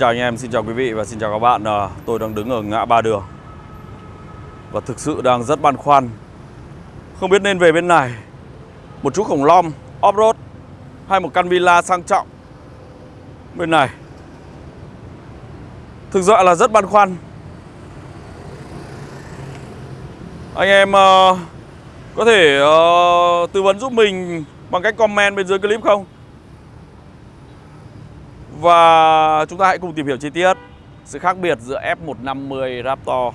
chào anh em, xin chào quý vị và xin chào các bạn. À, Tôi đang đứng ở ngã ba đường Và thực sự đang rất băn khoăn. Không biết nên về bên này Một chú khủng long off-road Hay một căn villa sang trọng Bên này. Thực sự là rất băn khoăn. Anh em uh, có thể uh, tư vấn giúp mình bằng cách comment bên dưới clip không? Và chúng ta hãy cùng tìm hiểu chi tiết sự khác biệt giữa F150 Raptor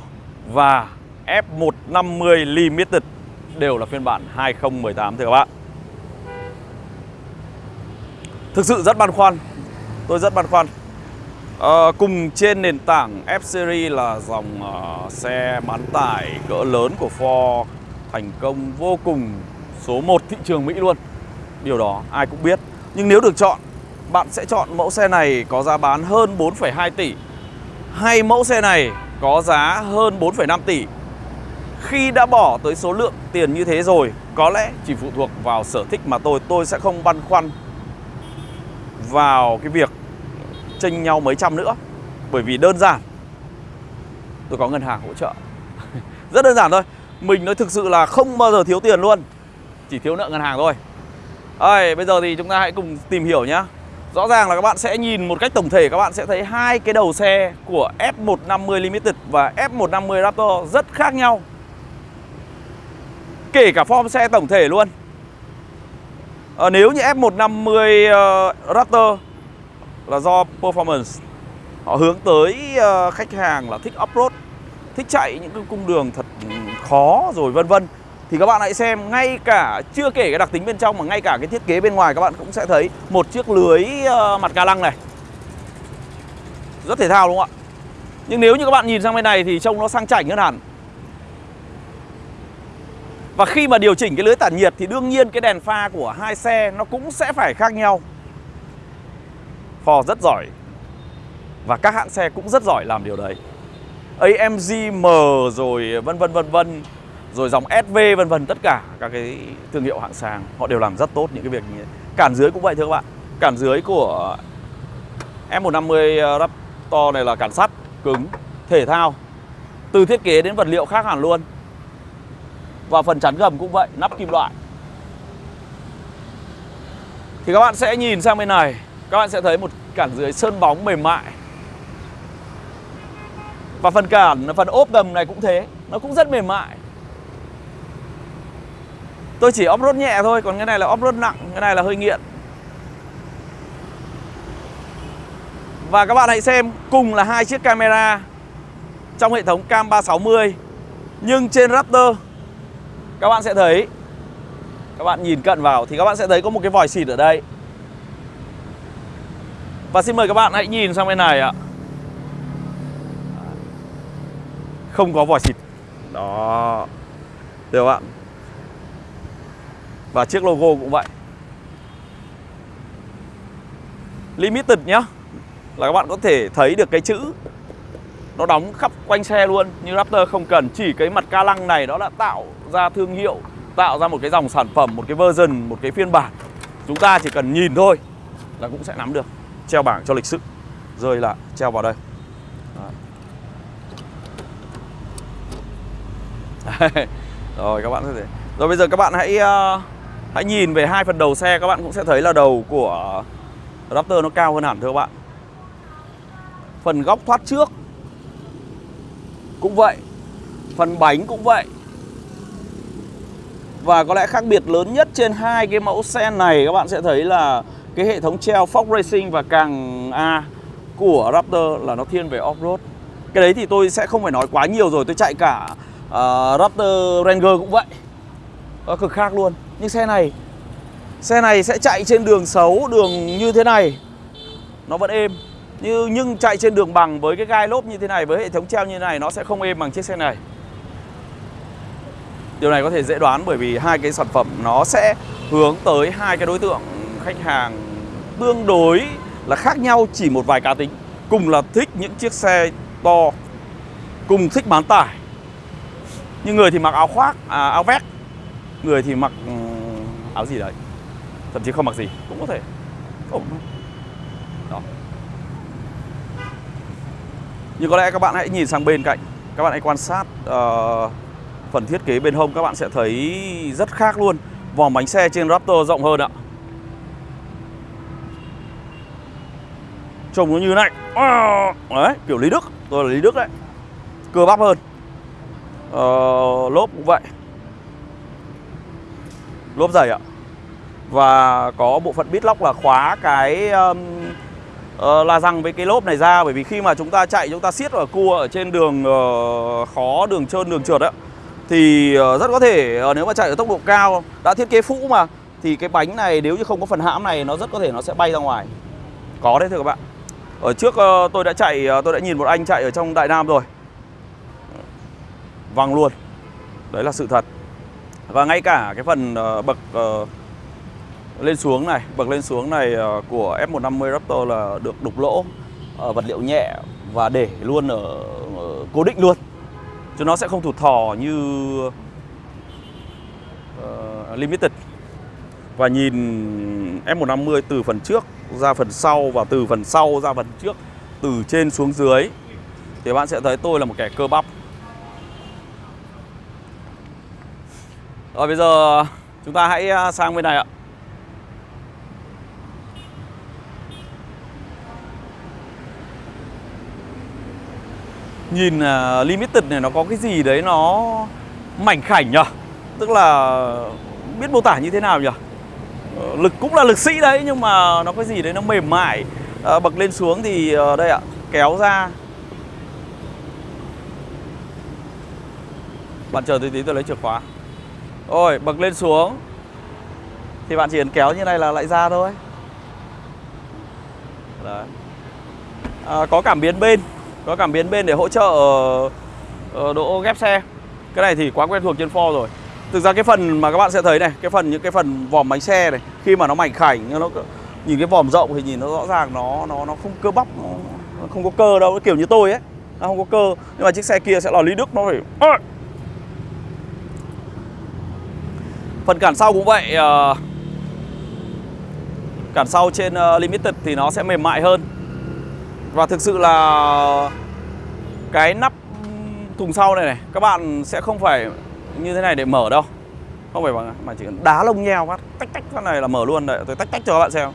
và F150 Limited đều là phiên bản 2018 thưa các bạn. Thực sự rất băn khoăn, tôi rất băn khoăn. À, cùng trên nền tảng F-Series là dòng uh, xe bán tải cỡ lớn của Ford thành công vô cùng số 1 thị trường Mỹ luôn. Điều đó ai cũng biết. Nhưng nếu được chọn bạn sẽ chọn mẫu xe này có giá bán hơn 4,2 tỷ hay mẫu xe này có giá hơn 4,5 tỷ. Khi đã bỏ tới số lượng tiền như thế rồi, có lẽ chỉ phụ thuộc vào sở thích mà tôi, tôi sẽ không băn khoăn vào cái việc chênh nhau mấy trăm nữa. Bởi vì đơn giản tôi có ngân hàng hỗ trợ. Rất đơn giản thôi. Mình nói thực sự là không bao giờ thiếu tiền luôn. Chỉ thiếu nợ ngân hàng thôi. Rồi, bây giờ thì chúng ta hãy cùng tìm hiểu nhé Rõ ràng là các bạn sẽ nhìn một cách tổng thể các bạn sẽ thấy hai cái đầu xe của F150 Limited và F150 Raptor rất khác nhau. Kể cả form xe tổng thể luôn. À, nếu như F150 uh, ờ, Raptor là do performance họ hướng tới uh, khách hàng là thích off-road, thích chạy những cái cung đường thật khó rồi vân vân thì các bạn hãy xem ngay cả chưa kể cái đặc tính bên trong mà ngay cả cái thiết kế bên ngoài các bạn cũng sẽ thấy một chiếc lưới uh, mặt ca lăng này. Rất thể thao đúng không ạ? Nhưng nếu như các bạn nhìn sang bên này thì trông nó sang chảnh hơn hẳn. Và khi mà điều chỉnh cái lưới tản nhiệt thì đương nhiên cái đèn pha của hai xe nó cũng sẽ phải khác nhau. Ford rất giỏi. Và các hãng xe cũng rất giỏi làm điều đấy. AMG M rồi vân vân vân vân rồi dòng SV vân vân tất cả các cái thương hiệu hạng sang họ đều làm rất tốt những cái việc như thế. Cản dưới cũng vậy thưa các bạn. Cản dưới của F150 ờ, Raptor này là cản sắt cứng, thể thao. Từ thiết kế đến vật liệu khác hẳn luôn. Và phần chắn gầm cũng vậy, nắp kim loại. Thì các bạn sẽ nhìn sang bên này, các bạn sẽ thấy một cản dưới sơn bóng mềm mại. Và phần cản, phần ốp gầm này cũng thế, nó cũng rất mềm mại. Tôi chỉ off-road nhẹ thôi, Còn cái này là off-road nặng, Cái này là hơi nghiện. Và các bạn hãy xem, Cùng là hai chiếc camera Trong hệ thống cam 360 Nhưng trên Raptor, Các bạn sẽ thấy, Các bạn nhìn cận vào, Thì các bạn sẽ thấy có một cái vòi xịt ở đây. Và xin mời các bạn hãy nhìn sang bên này ạ. Không có vòi xịt. Đó. Được không ạ? Và chiếc logo cũng vậy. Limited nhá. Là các bạn có thể thấy được cái chữ. Nó đóng khắp quanh xe luôn Như Raptor không cần. Chỉ cái mặt ca lăng này nó đã tạo ra thương hiệu Tạo ra một cái dòng sản phẩm Một cái version, một cái phiên bản. Chúng ta chỉ cần nhìn thôi Là cũng sẽ nắm được. Treo bảng cho lịch sự. Rơi là treo vào đây. Rồi các bạn có thể Rồi bây giờ các bạn hãy uh, Hãy nhìn về hai phần đầu xe các bạn cũng sẽ thấy là đầu của Raptor nó cao hơn hẳn thưa các bạn. Phần góc thoát trước Cũng vậy Phần bánh cũng vậy. Và có lẽ khác biệt lớn nhất trên hai cái mẫu xe này Các bạn sẽ thấy là cái hệ thống treo Fox Racing và càng A của Raptor là nó thiên về off-road. Cái đấy thì tôi sẽ không phải nói quá nhiều rồi Tôi chạy cả uh, Raptor Ranger cũng vậy. Nó cực khác luôn. Nhưng xe này Xe này sẽ chạy trên đường xấu Đường như thế này. Nó vẫn êm. Như Nhưng chạy trên đường bằng với cái gai lốp như thế này Với hệ thống treo như thế này Nó sẽ không êm bằng chiếc xe này. Điều này có thể dễ đoán bởi vì hai cái sản phẩm nó sẽ hướng tới hai cái đối tượng khách hàng tương đối là khác nhau chỉ một vài cá tính. Cùng là thích những chiếc xe to, cùng thích bán tải. Nhưng người thì mặc áo khoác, à, áo vest người thì mặc ừ, áo gì đấy. Thậm chí không mặc gì cũng có thể. Đó. Nhưng có lẽ các bạn hãy nhìn sang bên cạnh. Các bạn hãy quan sát uh, phần thiết kế bên hông các bạn sẽ thấy rất khác luôn. Vòng bánh xe trên Raptor rộng hơn ạ. Trông nó như này. Ờ, đấy, kiểu Lý Đức. Tôi là Lý Đức đấy. Cơ bắp hơn. Uh, Lốp cũng vậy. Lốp dày ạ. Và có bộ phận bít lóc là khóa cái um, uh, la răng với cái lốp này ra. Bởi vì khi mà chúng ta chạy chúng ta siết ở cua ở trên đường uh, khó, đường trơn, đường trượt ấy Thì uh, rất có thể uh, nếu mà chạy ở tốc độ cao Đã thiết kế phũ mà Thì cái bánh này nếu như không có phần hãm này Nó rất có thể nó sẽ bay ra ngoài. Có đấy thưa các bạn. Ở trước uh, tôi đã chạy, uh, tôi đã nhìn một anh chạy ở trong Đại Nam rồi. Văng luôn. Đấy là sự thật. Và ngay cả cái phần ờ, bậc ờ, lên xuống này Bậc lên xuống này ờ, của F150 Raptor là được đục lỗ Vật liệu nhẹ và để luôn ở, cố định luôn. Chứ nó sẽ không thụt thò như Limited. Và nhìn F150 từ phần trước ra phần sau và từ phần sau ra phần trước từ trên xuống dưới thì bạn sẽ thấy tôi là một kẻ cơ bắp. Rồi bây giờ chúng ta hãy à, sang bên này ạ. Nhìn uh, limited này nó có cái gì đấy nó mảnh khảnh nhỉ? Tức là biết mô tả như thế nào nhỉ? Ờ, lực cũng là lực sĩ đấy nhưng mà nó cái gì đấy nó mềm mại. Uh, bậc lên xuống thì uh, đây ạ kéo ra. Bạn chờ tí tí tôi lấy chìa khóa rồi bậc lên xuống. Thì bạn chỉ cần kéo như này là lại ra thôi. Đấy. À, có cảm biến bên. Có cảm biến bên để hỗ trợ uh, độ ghép xe. Cái này thì quá quen thuộc trên Ford rồi. Thực ra cái phần mà các bạn sẽ thấy này Cái phần những cái phần vòm bánh xe này Khi mà nó mảnh khảnh nó Nhìn cái vòm rộng thì nhìn nó rõ ràng nó nó nó không cơ bắp nó, nó không có cơ đâu. Nó kiểu như tôi ấy. Nó không có cơ. Nhưng mà chiếc xe kia sẽ là Lý Đức nó phải Phần cản sau cũng vậy uh, Cản sau trên uh, Limited thì nó sẽ mềm mại hơn. Và thực sự là Cái nắp thùng sau này này Các bạn sẽ không phải như thế này để mở đâu. Không phải bằng mà chỉ cần đá lông nheo phát tách tách phát này là mở luôn đấy. Tôi tách tách cho các bạn xem.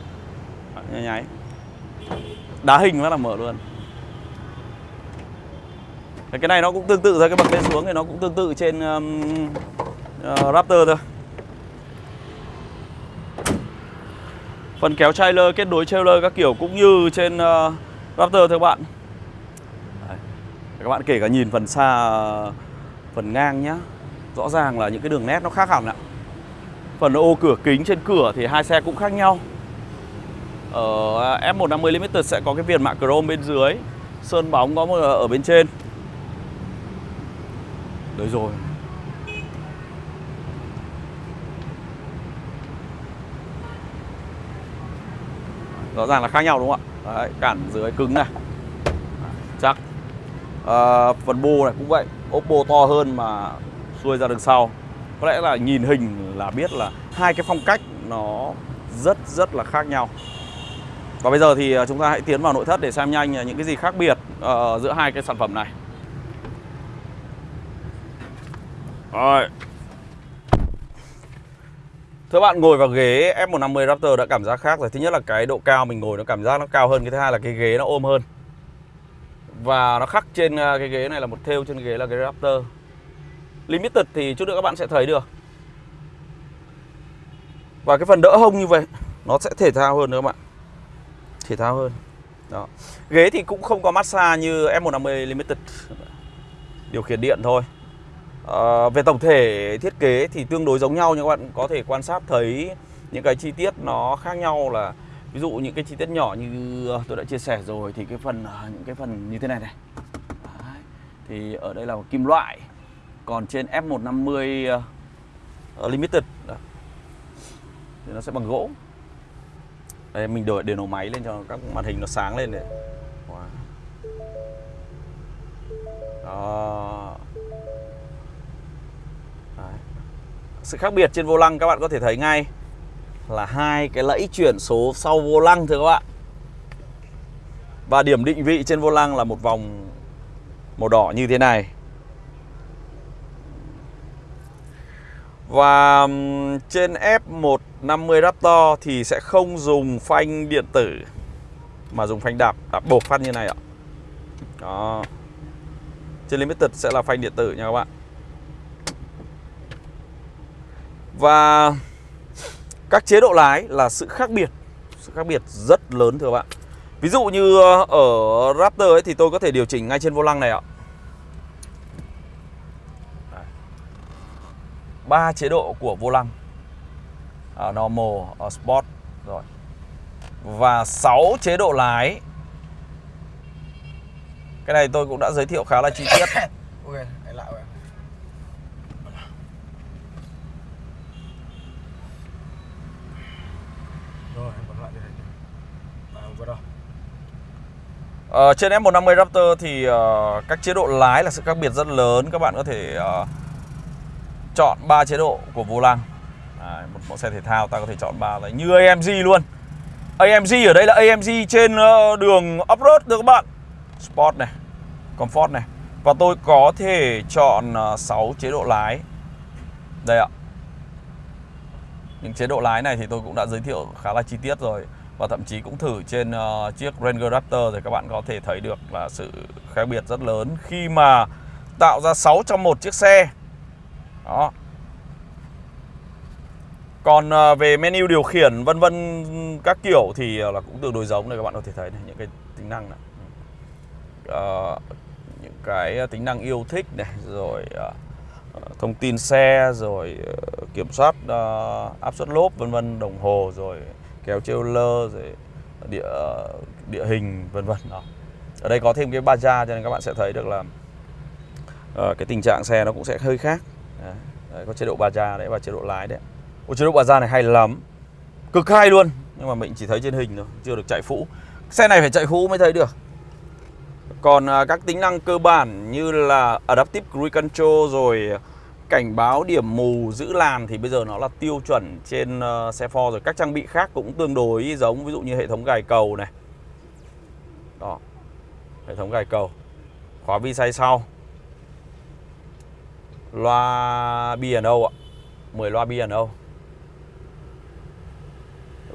Nháy nháy. Đá hình phát là mở luôn. Cái này nó cũng tương tự thôi cái bậc lên xuống thì nó cũng tương tự trên um, uh, Raptor thôi. Phần kéo trailer kết nối trailer các kiểu cũng như trên uh, Raptor thưa các bạn. Đấy. các bạn kể cả nhìn phần xa phần ngang nhá. Rõ ràng là những cái đường nét nó khác hẳn ạ. Phần ô cửa kính trên cửa thì hai xe cũng khác nhau. Ở F150 Limited sẽ có cái viền mạ chrome bên dưới. Sơn bóng có một ờ, ở bên trên. Đấy rồi. Rõ ràng là khác nhau đúng không ạ? Đấy, Cản dưới cứng này. Chắc. À, Phần bô này cũng vậy. Oppo to hơn mà xuôi ra đằng sau. Có lẽ là nhìn hình là biết là hai cái phong cách nó rất rất là khác nhau. Và bây giờ thì ờ, chúng ta hãy tiến vào nội thất để xem nhanh ờ, những cái gì khác biệt uh, giữa hai cái sản phẩm này. Rồi. Thưa bạn, ngồi vào ghế F150 Raptor đã cảm giác khác rồi. Thứ nhất là cái độ cao mình ngồi nó cảm giác nó cao hơn, Cái thứ hai là cái ghế nó ôm hơn. Và nó khắc trên à, cái ghế này là một thêu trên ghế là cái Raptor. Limited thì chút nữa các bạn sẽ thấy được. Và cái phần đỡ hông như vậy, Nó sẽ thể thao hơn nữa các bạn. Thể thao hơn. Đó. Ghế thì cũng không có massage như F150 Limited. Điều khiển điện thôi à, Về tổng thể thiết kế thì tương đối giống nhau Nhưng các bạn có thể quan sát thấy Những cái chi tiết nó khác nhau là Ví dụ những cái chi tiết nhỏ như ờ, tôi đã chia sẻ rồi Thì cái phần ờ, những cái phần như thế này này Đấy. Thì ở đây là một kim loại còn trên F150 uh, Limited đó. thì nó sẽ bằng gỗ đây mình đổi để nổ máy lên cho các màn hình nó sáng lên này sự khác biệt trên vô lăng các bạn có thể thấy ngay là hai cái lẫy chuyển số sau vô lăng thưa các bạn. Và điểm định vị trên vô lăng là một vòng Màu đỏ như thế này. Và trên F150 Raptor thì sẽ không dùng phanh điện tử Mà dùng phanh đạp, đạp bột phát như này ạ. Đó. Trên Limited sẽ là phanh điện tử nha các bạn. Và các chế độ lái là sự khác biệt Sự khác biệt rất lớn thưa bạn. Ví dụ như ờ, ở Raptor ấy thì tôi có thể điều chỉnh ngay trên vô lăng này ạ. Ba chế độ của vô lăng. À, Normal, ở Sport rồi. Và 6 chế độ lái. Cái này tôi cũng đã giới thiệu khá là chi tiết. Okay lại rồi Rồi, em bấm lại đây À, vừa đâu Ờ, trên F150 Raptor thì uh, các chế độ lái là sự khác biệt rất lớn. Các bạn có thể uh, chọn 3 chế độ của vô lăng. À, Một mẫu xe thể thao ta có thể chọn 3 đấy Như AMG luôn. AMG ở đây là AMG trên uh, đường off-road được các bạn? Sport này Comfort này. Và tôi có thể chọn uh, 6 chế độ lái. Đây ạ. Những chế độ lái này thì tôi cũng đã giới thiệu khá là chi tiết rồi và thậm chí cũng thử trên uh, chiếc Ranger Raptor thì các bạn có thể thấy được là sự khác biệt rất lớn khi mà tạo ra 6 trong một chiếc xe. Đó. Còn uh, về menu điều khiển vân vân các kiểu thì uh, là cũng tương đối giống này các bạn có thể thấy này, những cái tính năng này. Uh, những cái tính năng yêu thích này rồi uh, thông tin xe rồi kiểm soát uh, áp suất lốp vân vân đồng hồ rồi kéo trailer rồi địa địa hình vân vân đó. Ở đây có thêm cái baja cho nên các bạn sẽ thấy được là uh, cái tình trạng xe nó cũng sẽ hơi khác. Đấy. Đấy, có chế độ baja đấy và chế độ lái đấy. Ôi, chế độ baja này hay lắm. Cực hay luôn, nhưng mà mình chỉ thấy trên hình thôi, chưa được chạy phũ. Xe này phải chạy phũ mới thấy được. Còn uh, các tính năng cơ bản như là Adaptive Cruise Control rồi cảnh báo điểm mù giữ làn thì bây giờ nó là tiêu chuẩn trên uh, xe Ford rồi. Các trang bị khác cũng tương đối giống ví dụ như hệ thống gài cầu này. Đó hệ thống gài cầu. Khóa vi say sau. Loa B&O ạ. 10 loa B&O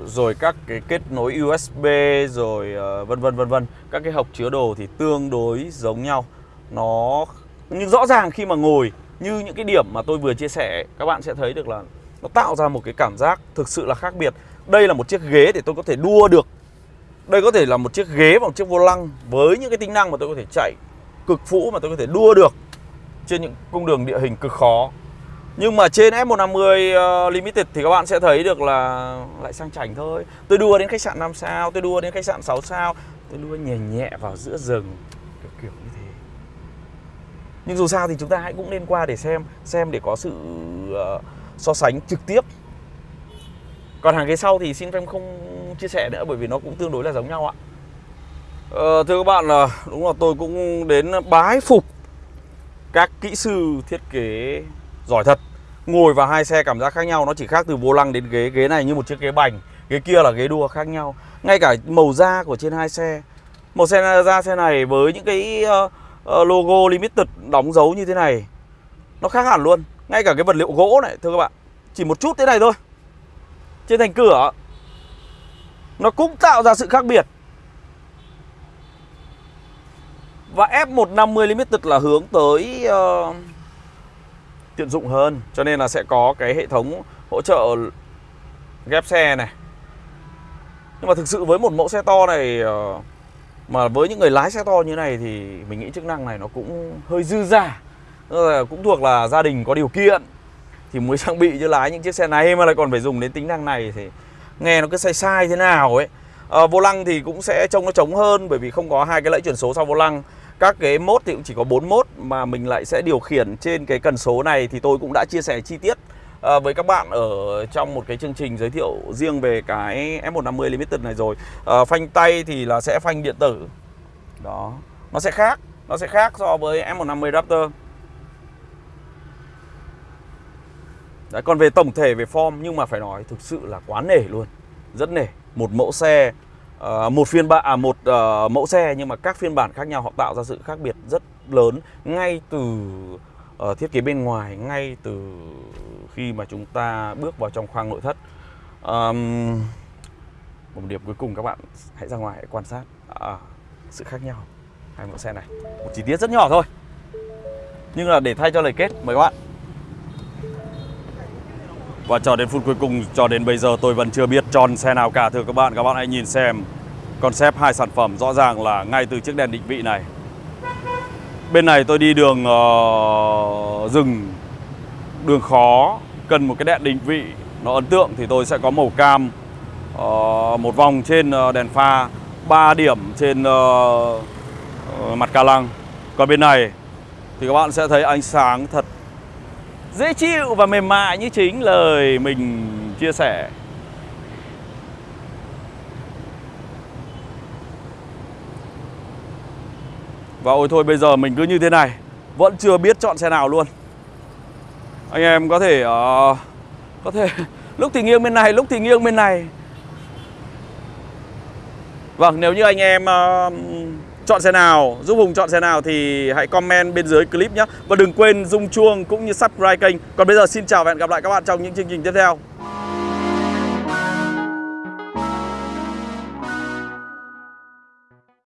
rồi các cái kết nối USB rồi uh, vân vân vân vân. Các cái hộc chứa đồ thì tương đối giống nhau. Nó nhưng rõ ràng khi mà ngồi như những cái điểm mà tôi vừa chia sẻ các bạn sẽ thấy được là nó tạo ra một cái cảm giác thực sự là khác biệt. Đây là một chiếc ghế để tôi có thể đua được. Đây có thể là một chiếc ghế và một chiếc vô lăng với những cái tính năng mà tôi có thể chạy cực phũ mà tôi có thể đua được trên những cung đường địa hình cực khó. Nhưng mà trên F150 uh, ờ, Limited thì các bạn sẽ thấy được là lại sang chảnh thôi. Tôi đua đến khách sạn 5 sao, tôi đua đến khách sạn 6 sao Tôi đua nhẹ nhẹ vào giữa rừng Kiểu kiểu như thế nhưng dù sao thì chúng ta hãy cũng nên qua để xem xem để có sự uh, so sánh trực tiếp. Còn hàng ghế sau thì xin phép không chia sẻ nữa bởi vì nó cũng tương đối là giống nhau ạ. Ờ, thưa các bạn là đúng là tôi cũng đến bái phục các kỹ sư thiết kế giỏi thật. Ngồi vào hai xe cảm giác khác nhau nó chỉ khác từ vô lăng đến ghế. Ghế này như một chiếc ghế bành ghế kia là ghế đua khác nhau. Ngay cả màu da của trên hai xe. Màu xe da xe này với những cái uh, Ờ, logo limited đóng dấu như thế này. Nó khác hẳn luôn. Ngay cả cái vật liệu gỗ này thưa các bạn. Chỉ một chút thế này thôi. Trên thành cửa nó cũng tạo ra sự khác biệt. Và F150 Limited là hướng tới ờ, uh, tiện dụng hơn. Cho nên là sẽ có cái hệ thống hỗ trợ ghép xe này. Nhưng mà thực sự với một mẫu xe to này uh, mà với những người lái xe to như này thì mình nghĩ chức năng này nó cũng hơi dư giả Cũng thuộc là gia đình có điều kiện Thì mới trang bị cho lái những chiếc xe này mà lại còn phải dùng đến tính năng này thì nghe nó cứ sai sai thế nào ấy. À, Vô lăng thì cũng sẽ trông nó trống hơn bởi vì không có hai cái lẫy chuyển số sau vô lăng. Các cái mốt thì cũng chỉ có 4 mốt mà mình lại sẽ điều khiển trên cái cần số này thì tôi cũng đã chia sẻ chi tiết à, với các bạn ở trong một cái chương trình giới thiệu riêng về cái F150 Limited này rồi. À, Phanh tay thì là sẽ phanh điện tử. Đó. Nó sẽ khác Nó sẽ khác so với F150 Raptor. Đấy, còn về tổng thể về form nhưng mà phải nói thực sự là quá nể luôn. Rất nể. Một mẫu xe uh, một phiên bản à một uh, mẫu xe nhưng mà các phiên bản khác nhau họ tạo ra sự khác biệt rất lớn ngay từ ở thiết kế bên ngoài, ngay từ khi mà chúng ta bước vào trong khoang nội thất. um, một điểm cuối cùng các bạn hãy ra ngoài hãy quan sát à, sự khác nhau hai mẫu xe này. Một chi tiết rất nhỏ thôi. Nhưng là để thay cho lời kết mời các bạn. Và cho đến phút cuối cùng, cho đến bây giờ tôi vẫn chưa biết tròn xe nào cả Thưa các bạn, các bạn hãy nhìn xem Concept hai sản phẩm rõ ràng là ngay từ chiếc đèn định vị này Bên này tôi đi đường uh, rừng, đường khó Cần một cái đèn định vị nó ấn tượng thì tôi sẽ có màu cam uh, Một vòng trên uh, đèn pha 3 điểm trên uh, uh, mặt ca lăng Còn bên này thì các bạn sẽ thấy ánh sáng thật dễ chịu và mềm mại như chính lời mình chia sẻ. Và ôi thôi bây giờ mình cứ như thế này Vẫn chưa biết chọn xe nào luôn Anh em có thể uh, Có thể Lúc thì nghiêng bên này Lúc thì nghiêng bên này Vâng nếu như anh em uh, chọn xe nào, giúp Hùng chọn xe nào thì hãy comment bên dưới clip nhé. Và đừng quên rung chuông cũng như subscribe kênh. Còn bây giờ xin chào và hẹn gặp lại các bạn trong những chương trình tiếp theo.